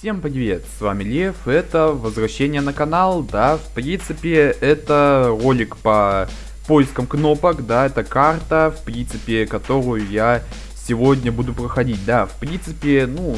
Всем привет, с вами Лев, это возвращение на канал, да, в принципе, это ролик по поискам кнопок, да, это карта, в принципе, которую я сегодня буду проходить, да, в принципе, ну,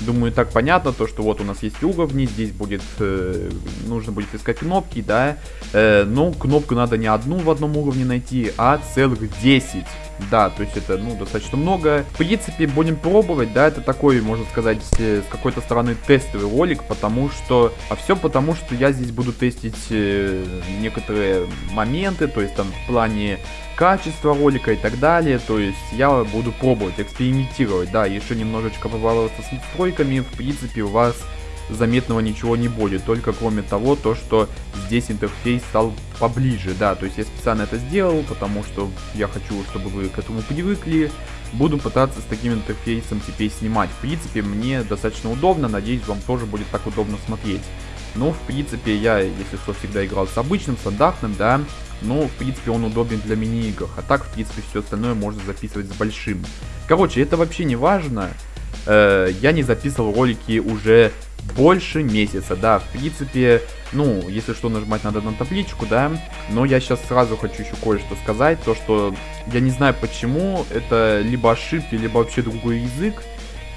Думаю, так понятно, то, что вот у нас есть уровни, здесь будет, э, нужно будет искать кнопки, да. Э, но кнопку надо не одну в одном уровне найти, а целых 10. Да, то есть это, ну, достаточно много. В принципе, будем пробовать, да, это такой, можно сказать, э, с какой-то стороны тестовый ролик, потому что... А все потому, что я здесь буду тестить э, некоторые моменты, то есть там в плане качества ролика и так далее. То есть я буду пробовать, экспериментировать, да, еще немножечко побаловаться с настройками. В принципе, у вас заметного ничего не будет, только кроме того, то, что здесь интерфейс стал поближе, да, то есть я специально это сделал, потому что я хочу, чтобы вы к этому привыкли, буду пытаться с таким интерфейсом теперь снимать, в принципе, мне достаточно удобно, надеюсь, вам тоже будет так удобно смотреть. Но, в принципе, я, если что, всегда играл с обычным, стандартным, да, но, в принципе, он удобен для мини-игр. А так, в принципе, все остальное можно записывать с большим. Короче, это вообще не важно. Э, я не записывал ролики уже больше месяца, да, в принципе, ну, если что, нажимать надо на табличку, да, но я сейчас сразу хочу еще кое-что сказать, то, что я не знаю почему, это либо ошибки, либо вообще другой язык,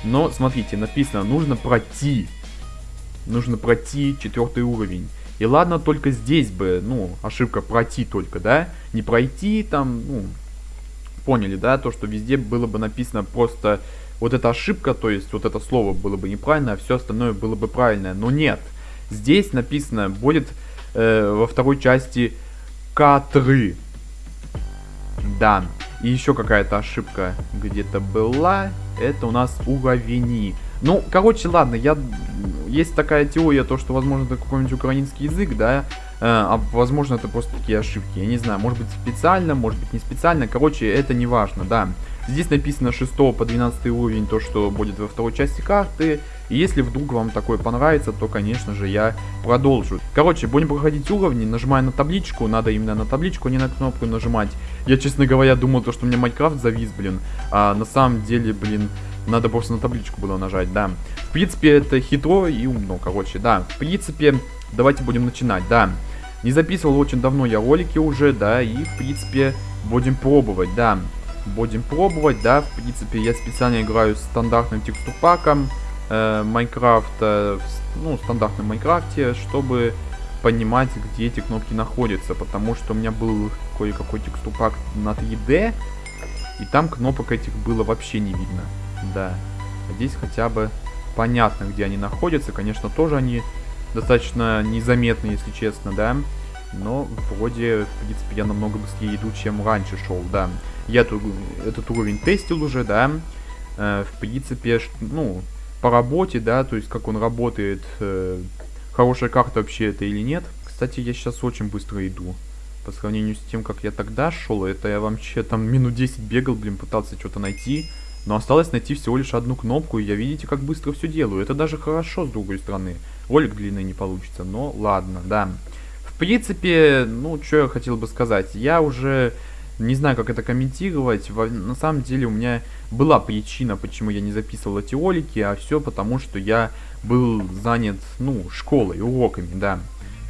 но, смотрите, написано, нужно пройти, нужно пройти четвертый уровень. И ладно, только здесь бы, ну, ошибка пройти только, да, не пройти там, ну, поняли, да, то, что везде было бы написано просто вот эта ошибка, то есть вот это слово было бы неправильно, а все остальное было бы правильное. Но нет, здесь написано будет э, во второй части К3. Да, и еще какая-то ошибка где-то была, это у нас уровени. Ну, короче, ладно, я... Есть такая теория, то, что, возможно, это какой-нибудь украинский язык, да, а возможно, это просто такие ошибки. Я не знаю, может быть, специально, может быть, не специально. Короче, это не важно, да. Здесь написано 6 по 12 уровень, то, что будет во второй части карты. И если вдруг вам такое понравится, то, конечно же, я продолжу. Короче, будем проходить уровни, нажимая на табличку. Надо именно на табличку, а не на кнопку нажимать. Я, честно говоря, думал, то, что у меня Майнкрафт завис, блин. А на самом деле, блин, надо просто на табличку было нажать, да. В принципе, это хитро и умно, короче, да. В принципе, давайте будем начинать, да. Не записывал очень давно я ролики уже, да, и, в принципе, будем пробовать, да. Будем пробовать, да, в принципе, я специально играю стандартным текстурпаком э, Майнкрафта, ну, стандартном Майнкрафте, чтобы понимать, где эти кнопки находятся, потому что у меня был кое-какой текстурпак на 3D, и там кнопок этих было вообще не видно, да. Здесь хотя бы понятно, где они находятся, конечно, тоже они достаточно незаметны, если честно, да, но вроде, в принципе, я намного быстрее иду, чем раньше шел, да. Я тут, этот уровень тестил уже, да. Э, в принципе, ну, по работе, да, то есть как он работает, э, хорошая карта вообще это или нет. Кстати, я сейчас очень быстро иду. По сравнению с тем, как я тогда шел, это я вообще там минут 10 бегал, блин, пытался что-то найти. Но осталось найти всего лишь одну кнопку, и я видите, как быстро все делаю. Это даже хорошо, с другой стороны. Ролик длинный не получится, но ладно, да. В принципе, ну, что я хотел бы сказать. Я уже не знаю, как это комментировать. На самом деле у меня была причина, почему я не записывал эти ролики, а все потому, что я был занят, ну, школой, уроками, да.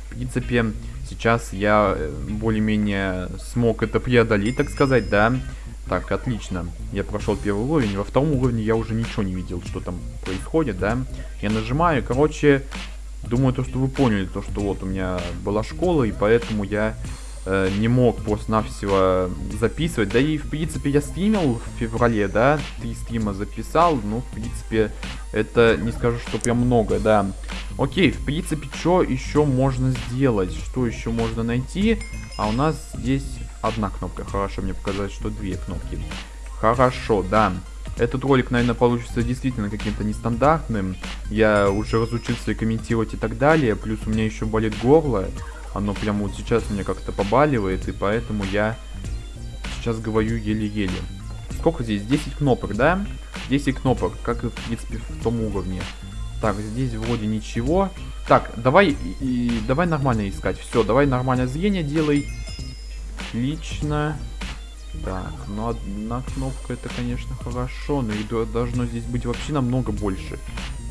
В принципе, сейчас я э, более-менее смог это преодолеть, так сказать, да. Так, отлично. Я прошел первый уровень. Во втором уровне я уже ничего не видел, что там происходит, да. Я нажимаю, короче, думаю, то, что вы поняли, то, что вот у меня была школа, и поэтому я э, не мог просто-навсего записывать. Да и, в принципе, я стримил в феврале, да, три стрима записал, ну, в принципе, это не скажу, что прям много, да. Окей, в принципе, что еще можно сделать? Что еще можно найти? А у нас здесь одна кнопка. Хорошо, мне показалось, что две кнопки. Хорошо, да. Этот ролик, наверное, получится действительно каким-то нестандартным. Я уже разучился комментировать и так далее. Плюс у меня еще болит горло. Оно прямо вот сейчас у меня как-то побаливает, и поэтому я сейчас говорю еле-еле. Сколько здесь? 10 кнопок, да? 10 кнопок, как и в принципе в том уровне. Так, здесь вроде ничего. Так, давай и, давай нормально искать. Все, давай нормальное зрение делай. Отлично. Так, ну одна кнопка это, конечно, хорошо, но их должно здесь быть вообще намного больше.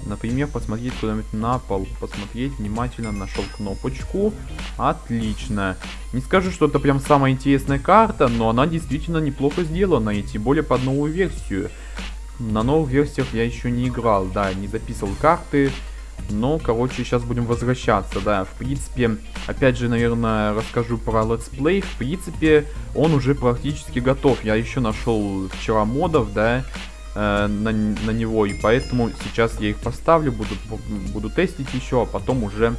Например, посмотреть куда-нибудь на пол. Посмотреть внимательно, нашел кнопочку. Отлично. Не скажу, что это прям самая интересная карта, но она действительно неплохо сделана. И тем более под новую версию. На новых версиях я еще не играл, да, не записывал карты. Но, короче, сейчас будем возвращаться, да. В принципе, опять же, наверное, расскажу про летсплей. В принципе, он уже практически готов. Я еще нашел вчера модов, да, э, на, на него. И поэтому сейчас я их поставлю, буду, буду тестить еще, а потом уже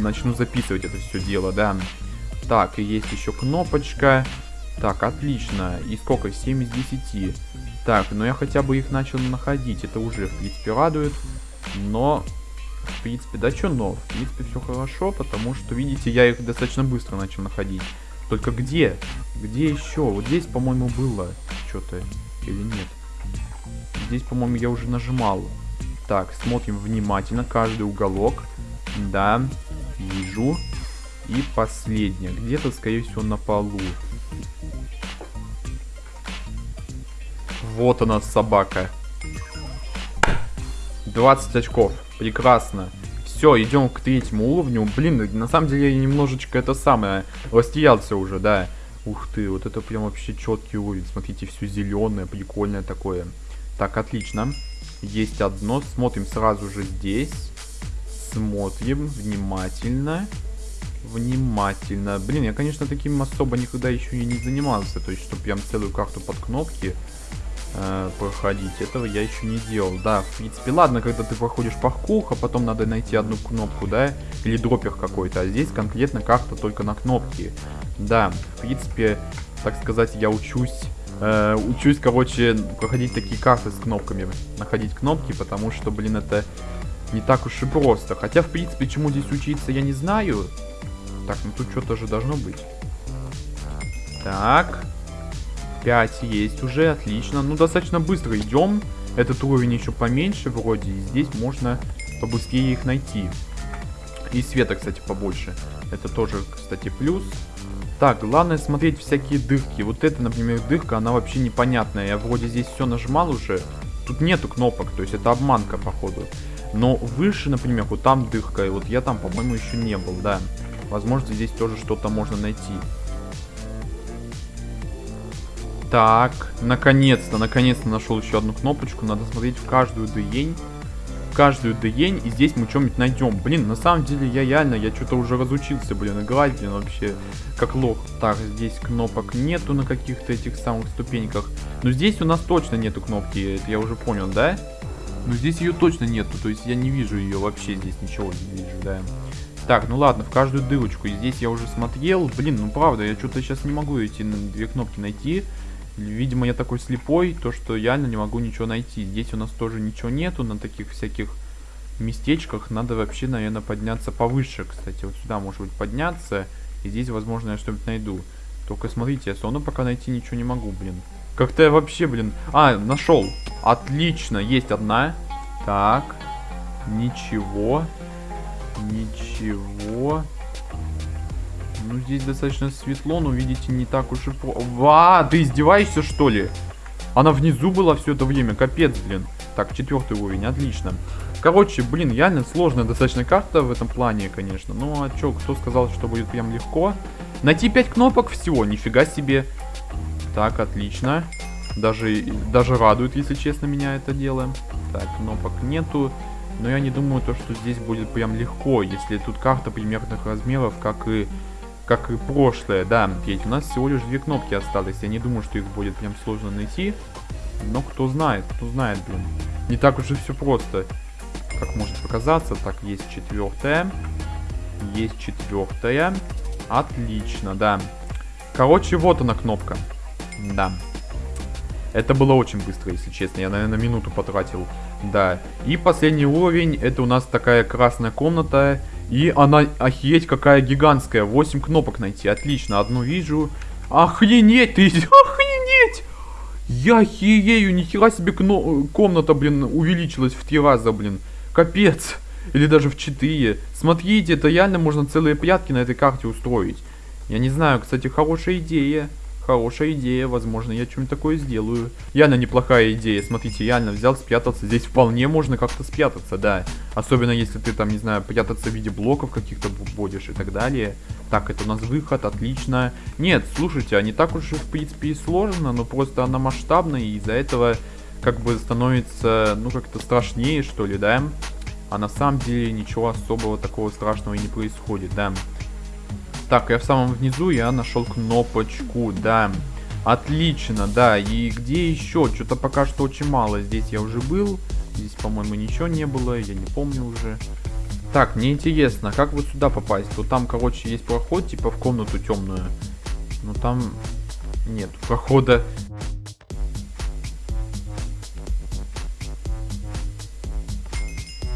начну записывать это все дело, да. Так, и есть еще кнопочка. Так, отлично. И сколько? 7 из 10. Так, но я хотя бы их начал находить. Это уже, в принципе, радует. Но в принципе, да что но? В принципе, все хорошо, потому что, видите, я их достаточно быстро начал находить. Только где? Где еще? Вот здесь, по-моему, было что-то или нет? Здесь, по-моему, я уже нажимал. Так, смотрим внимательно каждый уголок. Да, вижу. И последнее. Где-то, скорее всего, на полу. Вот она, собака. 20 очков. Прекрасно. Все, идем к третьему уровню. Блин, на самом деле я немножечко это самое растерялся уже, да. Ух ты, вот это прям вообще четкий уровень. Смотрите, все зеленое, прикольное такое. Так, отлично. Есть одно. Смотрим сразу же здесь. Смотрим внимательно. Внимательно. Блин, я, конечно, таким особо никогда еще и не занимался. То есть, что прям целую карту под кнопки э, проходить. Этого я еще не делал. Да, в принципе, ладно, когда ты проходишь паркур, а потом надо найти одну кнопку, да, или дропер какой-то. А здесь конкретно карта только на кнопки. Да, в принципе, так сказать, я учусь Э, учусь, короче, проходить такие карты с кнопками, находить кнопки, потому что, блин, это не так уж и просто. Хотя, в принципе, чему здесь учиться, я не знаю. Так, ну тут что-то же должно быть. Так. 5 есть уже, отлично. Ну, достаточно быстро идем. Этот уровень еще поменьше вроде. И здесь можно побыстрее их найти. И света, кстати, побольше. Это тоже, кстати, плюс. Так, главное смотреть всякие дырки. Вот это, например, дырка, она вообще непонятная. Я вроде здесь все нажимал уже. Тут нету кнопок, то есть это обманка, походу. Но выше, например, вот там дырка, и вот я там, по-моему, еще не был, да. Возможно, здесь тоже что-то можно найти. Так, наконец-то, наконец-то нашел еще одну кнопочку. Надо смотреть в каждую дыень. В каждую дыень, и здесь мы что-нибудь найдем. Блин, на самом деле я реально, я что-то уже разучился, блин, играть, блин, вообще как лох. Так, здесь кнопок нету на каких-то этих самых ступеньках. Но здесь у нас точно нету кнопки, это я уже понял, да? Но здесь ее точно нету, то есть я не вижу ее вообще, здесь ничего не вижу, да. Так, ну ладно, в каждую дырочку. Здесь я уже смотрел. Блин, ну правда, я что-то сейчас не могу эти две кнопки найти. Видимо, я такой слепой, то что я не могу ничего найти. Здесь у нас тоже ничего нету на таких всяких местечках. Надо вообще, наверное, подняться повыше, кстати. Вот сюда, может быть, подняться. И здесь, возможно, я что-нибудь найду. Только смотрите, я все пока найти ничего не могу, блин. Как-то я вообще, блин... А, нашел. Отлично, есть одна. Так. Ничего. Ничего. Ну, здесь достаточно светло, но, видите, не так уж и... Ва, ты издеваешься, что ли? Она внизу была все это время, капец, блин. Так, четвертый уровень, отлично. Короче, блин, реально сложная достаточно карта в этом плане, конечно. Ну, а чё, кто сказал, что будет прям легко? Найти 5 кнопок всего, нифига себе. Так, отлично. Даже, даже радует, если честно, меня это дело. Так, кнопок нету. Но я не думаю, то, что здесь будет прям легко, если тут карта примерных размеров, как и как и прошлое, да, ведь у нас всего лишь две кнопки осталось. Я не думаю, что их будет прям сложно найти. Но кто знает, кто знает, блин. Не так уж и все просто, как может показаться. Так, есть четвертая. Есть четвертая. Отлично, да. Короче, вот она кнопка. Да. Это было очень быстро, если честно. Я, наверное, минуту потратил. Да. И последний уровень. Это у нас такая красная комната. И она, охереть, какая гигантская. 8 кнопок найти. Отлично, одну вижу. Охренеть, ты, охренеть! Я херею, нихера себе кно комната, блин, увеличилась в три раза, блин. Капец. Или даже в 4. Смотрите, это реально можно целые прятки на этой карте устроить. Я не знаю, кстати, хорошая идея. Хорошая идея, возможно, я что-нибудь такое сделаю. Реально неплохая идея, смотрите, реально взял спрятаться. Здесь вполне можно как-то спрятаться, да. Особенно если ты там, не знаю, прятаться в виде блоков каких-то будешь и так далее. Так, это у нас выход, отлично. Нет, слушайте, а не так уж в принципе и сложно, но просто она масштабная и из-за этого как бы становится, ну, как-то страшнее, что ли, да? А на самом деле ничего особого такого страшного и не происходит, да. Так, я в самом внизу, я нашел кнопочку, да. Отлично, да. И где еще? Что-то пока что очень мало. Здесь я уже был. Здесь, по-моему, ничего не было. Я не помню уже. Так, мне интересно, как вот сюда попасть? Вот там, короче, есть проход, типа в комнату темную. Но там нет прохода.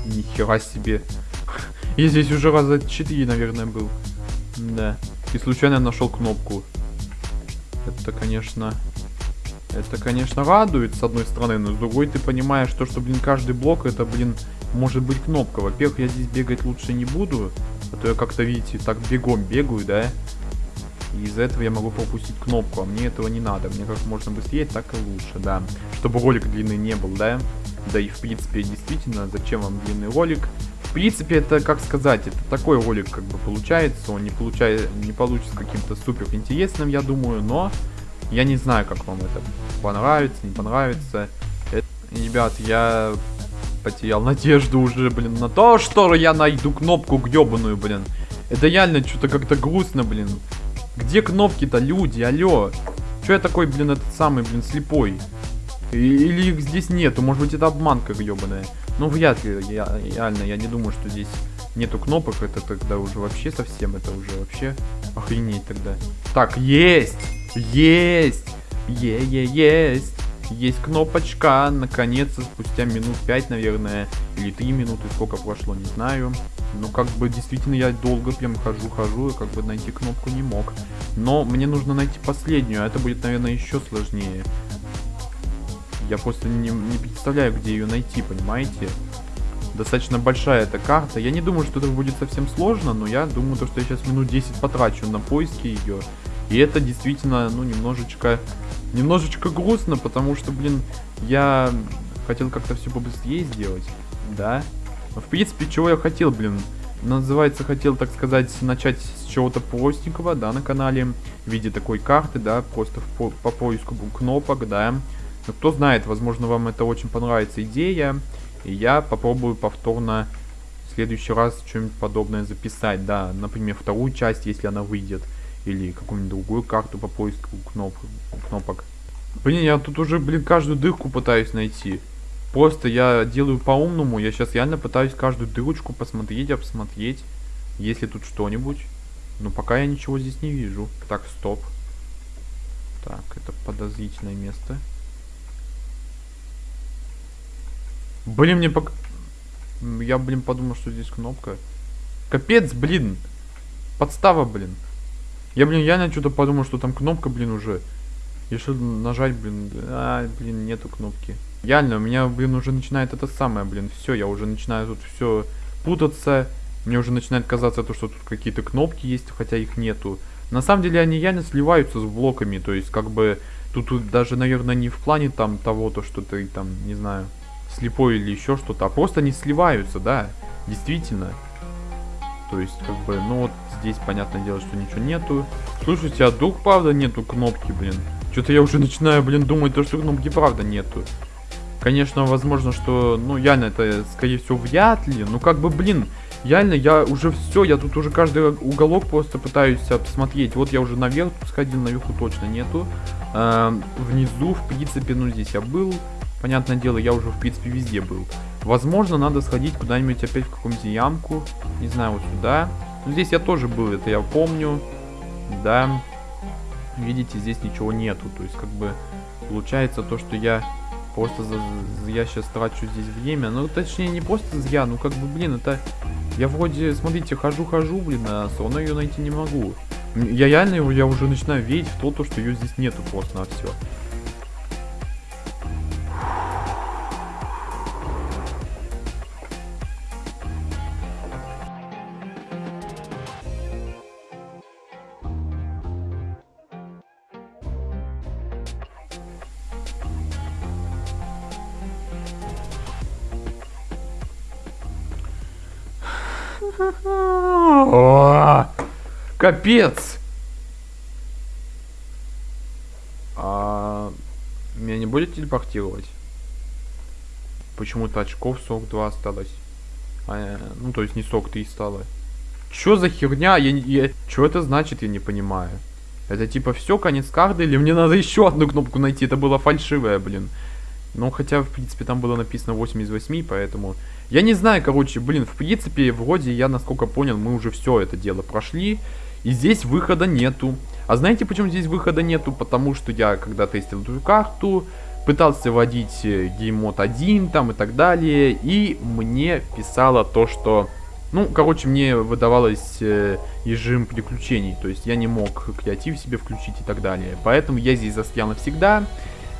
Нихера себе. Я здесь уже раза 4, наверное, был. Да. И случайно нашел кнопку. Это, конечно... Это, конечно, радует, с одной стороны, но с другой ты понимаешь, то, что, блин, каждый блок, это, блин, может быть кнопка. Во-первых, я здесь бегать лучше не буду, а то я как-то, видите, так бегом бегаю, да? И из-за этого я могу пропустить кнопку, а мне этого не надо. Мне как можно быстрее, так и лучше, да. Чтобы ролик длинный не был, да? Да и, в принципе, действительно, зачем вам длинный ролик? В принципе, это, как сказать, это такой ролик как бы получается. Он не, получает, не получится каким-то супер интересным, я думаю, но я не знаю, как вам это понравится, не понравится. Это, ребят, я потерял надежду уже, блин, на то, что я найду кнопку гребаную, блин. Это реально что-то как-то грустно, блин. Где кнопки-то, люди, алло? Че я такой, блин, этот самый, блин, слепой? Или их здесь нету, может быть это обманка гребаная. Ну, вряд ли, я, реально, я не думаю, что здесь нету кнопок, это тогда уже вообще совсем, это уже вообще охренеть тогда. Так, есть! Есть! Е-е, есть! Есть кнопочка, наконец-то, спустя минут 5, наверное, или 3 минуты, сколько прошло, не знаю. Ну, как бы, действительно, я долго прям хожу-хожу, и как бы найти кнопку не мог. Но мне нужно найти последнюю, а это будет, наверное, еще сложнее. Я просто не, не представляю, где ее найти, понимаете? Достаточно большая эта карта. Я не думаю, что это будет совсем сложно, но я думаю, то, что я сейчас минут 10 потрачу на поиски ее. И это действительно, ну, немножечко, немножечко грустно, потому что, блин, я хотел как-то все побыстрее сделать, да? Но, в принципе, чего я хотел, блин? Называется, хотел, так сказать, начать с чего-то простенького, да, на канале, в виде такой карты, да, просто по, по поиску кнопок, да. Но кто знает, возможно, вам это очень понравится идея. И я попробую повторно в следующий раз что-нибудь подобное записать. Да, например, вторую часть, если она выйдет. Или какую-нибудь другую карту по поиску кноп кнопок. Блин, я тут уже, блин, каждую дырку пытаюсь найти. Просто я делаю по-умному. Я сейчас реально пытаюсь каждую дырочку посмотреть, обсмотреть. Есть ли тут что-нибудь. Но пока я ничего здесь не вижу. Так, стоп. Так, это подозрительное место. Блин, мне пок... Я, блин, подумал, что здесь кнопка. Капец, блин. Подстава, блин. Я, блин, реально что-то подумал, что там кнопка, блин, уже. Решил нажать, блин. А, блин, нету кнопки. Реально, у меня, блин, уже начинает это самое, блин. Все, я уже начинаю тут все путаться. Мне уже начинает казаться то, что тут какие-то кнопки есть, хотя их нету. На самом деле они реально сливаются с блоками. То есть, как бы, тут, тут даже, наверное, не в плане там того, то, что ты там, не знаю, слепой или еще что-то, а просто не сливаются, да, действительно. То есть, как бы, ну вот здесь, понятное дело, что ничего нету. Слушайте, а дух, правда, нету кнопки, блин? Что-то я уже начинаю, блин, думать, то, что кнопки правда нету. Конечно, возможно, что, ну, реально, это, скорее всего, вряд ли. Ну, как бы, блин, реально, я уже все, я тут уже каждый уголок просто пытаюсь посмотреть. Вот я уже наверх сходил, наверху точно нету. Э, внизу, в принципе, ну, здесь я был. Понятное дело, я уже, в принципе, везде был. Возможно, надо сходить куда-нибудь опять в какую-нибудь ямку. Не знаю, вот сюда. Ну, здесь я тоже был, это я помню. Да. Видите, здесь ничего нету. То есть, как бы, получается то, что я просто за, я сейчас трачу здесь время. Ну, точнее, не просто зря, ну, как бы, блин, это... Я вроде, смотрите, хожу-хожу, блин, а все равно ее найти не могу. Я реально, я уже начинаю верить в то, то что ее здесь нету просто на все. Капец! А, меня не будет телепортировать? Почему-то очков 42 осталось. А, ну, то есть не 43 стало. Чё за херня? Я, я... Чё это значит, я не понимаю. Это типа все, конец карты, или мне надо еще одну кнопку найти? Это было фальшивое, блин. Ну, хотя, в принципе, там было написано 8 из 8, поэтому... Я не знаю, короче, блин, в принципе, вроде я, насколько понял, мы уже все это дело прошли. И здесь выхода нету. А знаете, почему здесь выхода нету? Потому что я, когда тестил эту карту, пытался вводить геймод 1 там и так далее. И мне писало то, что... Ну, короче, мне выдавалось э, режим приключений. То есть я не мог креатив себе включить и так далее. Поэтому я здесь застрял навсегда.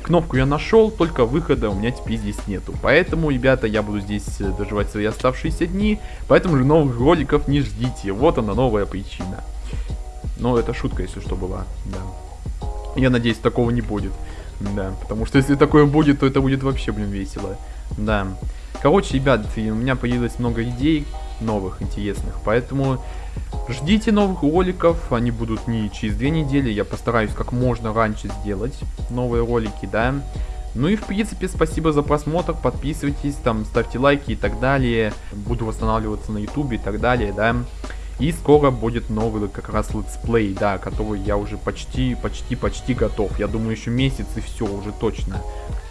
Кнопку я нашел, только выхода у меня теперь здесь нету. Поэтому, ребята, я буду здесь э, доживать свои оставшиеся дни. Поэтому же новых роликов не ждите. Вот она новая причина. Но это шутка, если что, была. Да. Я надеюсь, такого не будет. Да, потому что если такое будет, то это будет вообще, блин, весело. Да. Короче, ребят, у меня появилось много идей новых, интересных. Поэтому ждите новых роликов. Они будут не через две недели. Я постараюсь как можно раньше сделать новые ролики, да. Ну и в принципе спасибо за просмотр, подписывайтесь, там ставьте лайки и так далее. Буду восстанавливаться на ютубе и так далее, да. И скоро будет новый как раз летсплей, да, который я уже почти, почти, почти готов. Я думаю, еще месяц и все, уже точно.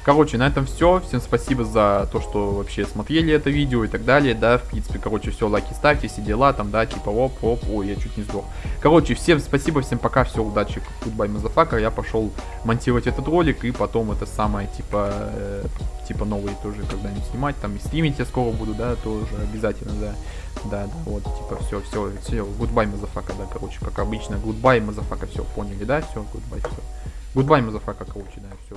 Короче, на этом все. Всем спасибо за то, что вообще смотрели это видео и так далее, да. В принципе, короче, все, лайки ставьте, все дела там, да, типа оп, оп, ой, я чуть не сдох. Короче, всем спасибо, всем пока, все, удачи, goodbye, motherfucker. Я пошел монтировать этот ролик и потом это самое, типа, э, типа новые тоже когда-нибудь снимать, там и стримить я скоро буду, да, тоже обязательно, да. Да, да, вот, типа, все, все, все, goodbye, motherfucker, да, короче, как обычно, goodbye, motherfucker, все, поняли, да, все, goodbye, все. Goodbye, motherfucker, короче, да, все.